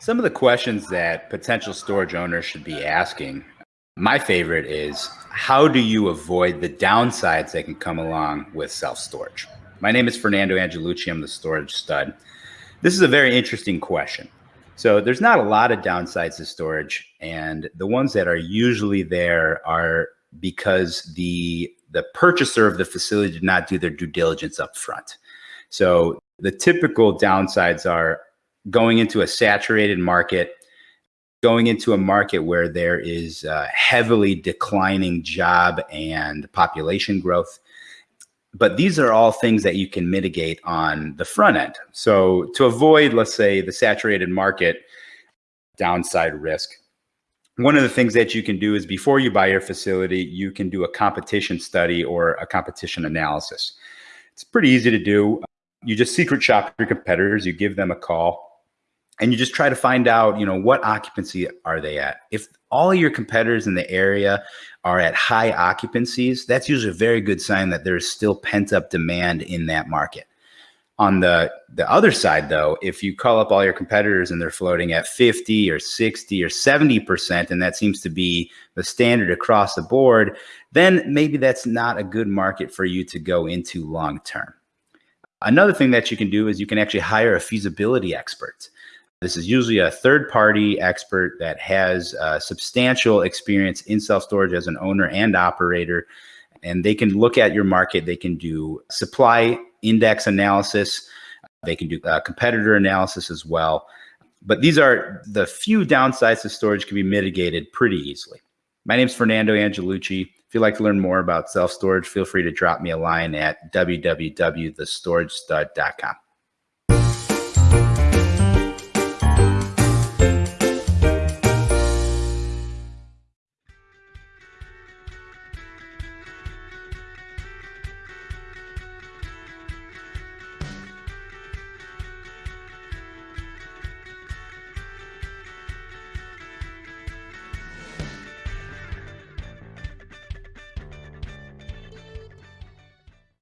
Some of the questions that potential storage owners should be asking, my favorite is how do you avoid the downsides that can come along with self storage? My name is Fernando Angelucci. I'm the storage stud. This is a very interesting question. So, there's not a lot of downsides to storage, and the ones that are usually there are because the the purchaser of the facility did not do their due diligence up front. So, the typical downsides are going into a saturated market, going into a market where there is heavily declining job and population growth. But these are all things that you can mitigate on the front end. So to avoid, let's say, the saturated market downside risk, one of the things that you can do is before you buy your facility, you can do a competition study or a competition analysis. It's pretty easy to do. You just secret shop your competitors, you give them a call, and you just try to find out, you know, what occupancy are they at? If all your competitors in the area are at high occupancies, that's usually a very good sign that there's still pent up demand in that market. On the the other side though, if you call up all your competitors and they're floating at 50 or 60 or 70% and that seems to be the standard across the board, then maybe that's not a good market for you to go into long term. Another thing that you can do is you can actually hire a feasibility expert. This is usually a third party expert that has uh, substantial experience in self storage as an owner and operator. And they can look at your market, they can do supply index analysis, they can do uh, competitor analysis as well. But these are the few downsides to storage can be mitigated pretty easily. My name is Fernando Angelucci. If you'd like to learn more about self storage, feel free to drop me a line at www.thestoragestud.com.